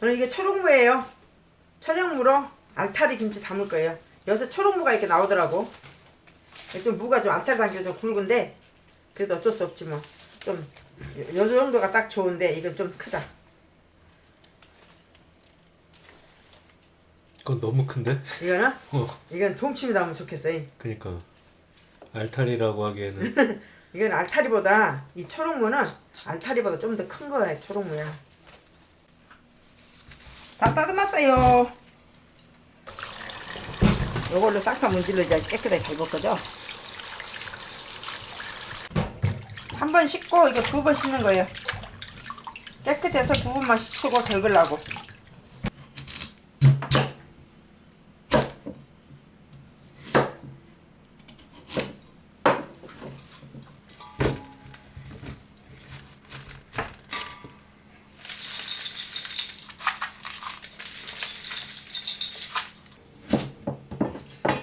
오늘 이게 초록무예요. 천연무로 알타리 김치 담을 거예요. 여기서 초록무가 이렇게 나오더라고. 좀 무가 좀 알타리 담겨 좀 굵은데 그래도 어쩔 수 없지 뭐. 좀 요 정도가 딱 좋은데 이건 좀 크다. 그건 너무 큰데? 이거는 어, 이건 동치미 담으면 좋겠어. 그니까 알타리라고 하기에는 이건 알타리보다 이 초록무는 알타리보다 좀 더 큰 거야 초록무야. 다 따듬었어요. 요걸로 싹싹 문질러줘야지 깨끗하게 잘 볶아져. 한 번 씻고 이거 두 번 씻는 거예요. 깨끗해서 두 번만 씻고 덜글라고.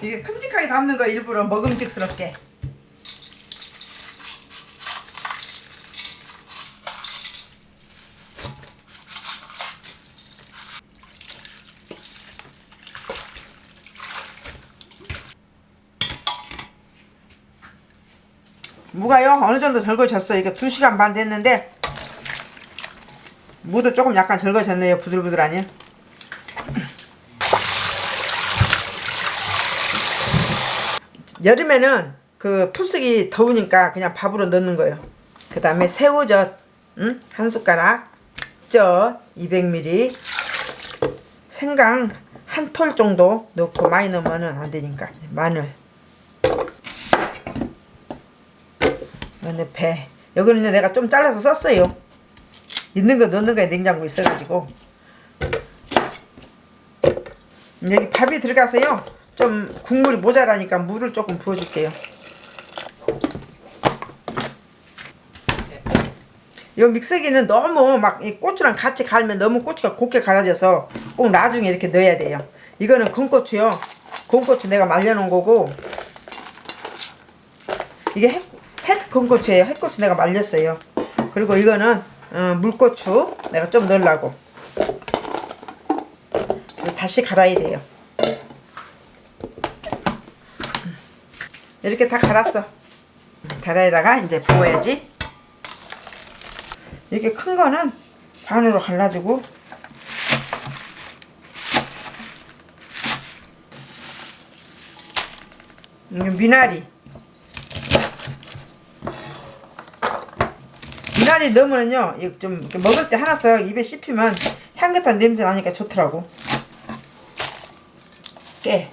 이게 큼직하게 담는 거 일부러 먹음직스럽게. 무가요 어느 정도 절거졌어요. 이게 2시간 반 됐는데 무도 조금 약간 절거졌네요. 부들부들하니. 여름에는 그 풀쓰기 더우니까 그냥 밥으로 넣는 거예요. 그 다음에 새우젓 응? 한 숟가락 젓 200ml 생강 한 톨 정도 넣고 많이 넣으면 안 되니까 마늘 그다음에 배 여기는 내가 좀 잘라서 썼어요. 있는 거 넣는 거에 냉장고 있어가지고 여기 밥이 들어가서요. 좀 국물이 모자라니까 물을 조금 부어줄게요. 이 믹서기는 너무 막이 고추랑 같이 갈면 너무 고추가 곱게 갈아져서 꼭 나중에 이렇게 넣어야 돼요. 이거는 건고추요. 건고추 내가 말려놓은 거고 이게 햇, 햇 건고추예요. 햇고추 내가 말렸어요. 그리고 이거는 어, 물고추 내가 좀 넣으려고 다시 갈아야 돼요. 이렇게 다 갈았어. 다라에다가 이제 부어야지. 이렇게 큰 거는 반으로 갈라지고. 이게 미나리. 미나리 넣으면요 좀 먹을 때 하나씩 입에 씹히면 향긋한 냄새 나니까 좋더라고. 깨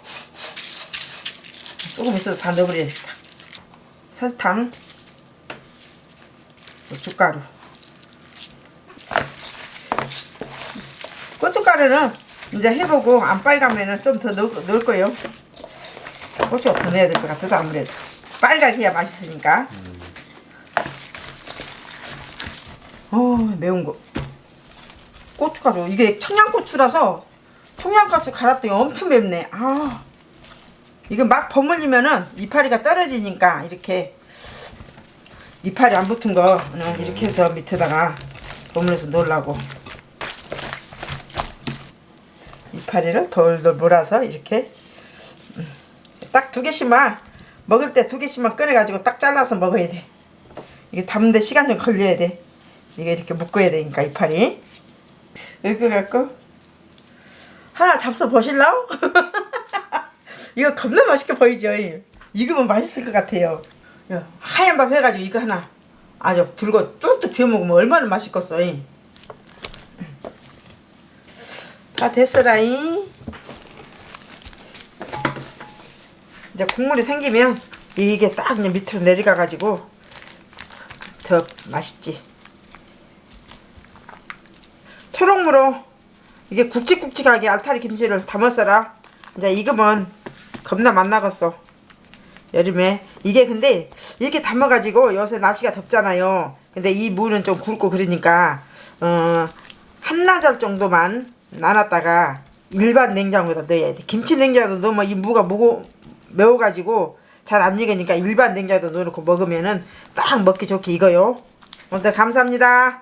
조금 있어서 다 넣어버려야겠다. 설탕, 고춧가루. 고춧가루는 이제 해보고 안 빨가면은 좀 더 넣을 거예요. 고추가 더 넣어야 될 것 같아도 아무래도. 빨갛게 해야 맛있으니까. 어 매운 거. 고춧가루. 이게 청양고추라서 청양고추 갈았더니 엄청 맵네. 아. 이거 막 버물리면은 이파리가 떨어지니까 이렇게 이파리 안 붙은 거는 이렇게 해서 밑에다가 버물려서 놓으려고. 이파리를 돌돌 몰아서 이렇게 음, 딱두 개씩만 먹을 때 두 개씩만 꺼내가지고 딱 잘라서 먹어야 돼. 이게 담는데 시간 좀 걸려야 돼. 이게 이렇게 묶어야 되니까 이파리. 이렇게 갖고 하나 잡숴 보실라우? 이거 겁나 맛있게 보이죠? 익으면 맛있을 것 같아요. 하얀 밥 해가지고 이거 하나 아주 들고 뚝뚝 비워 먹으면 얼마나 맛있겠어. 다 됐어라잉. 이제 국물이 생기면 이게 딱 밑으로 내려가가지고 더 맛있지. 초록무로 이게 굵직굵직하게 알타리 김치를 담았어라. 이제 익으면 겁나 맛나겠어. 여름에. 이게 근데 이렇게 담아가지고 요새 날씨가 덥잖아요. 근데 이 무는 좀 굵고 그러니까 어 한나절 정도만 나눴다가 일반 냉장고에다 넣어야 돼. 김치 냉장고에 넣으면 이 무가 무고 매워가지고 잘 안 익으니까 일반 냉장고에 넣어놓고 먹으면은 딱 먹기 좋게 익어요. 오늘 감사합니다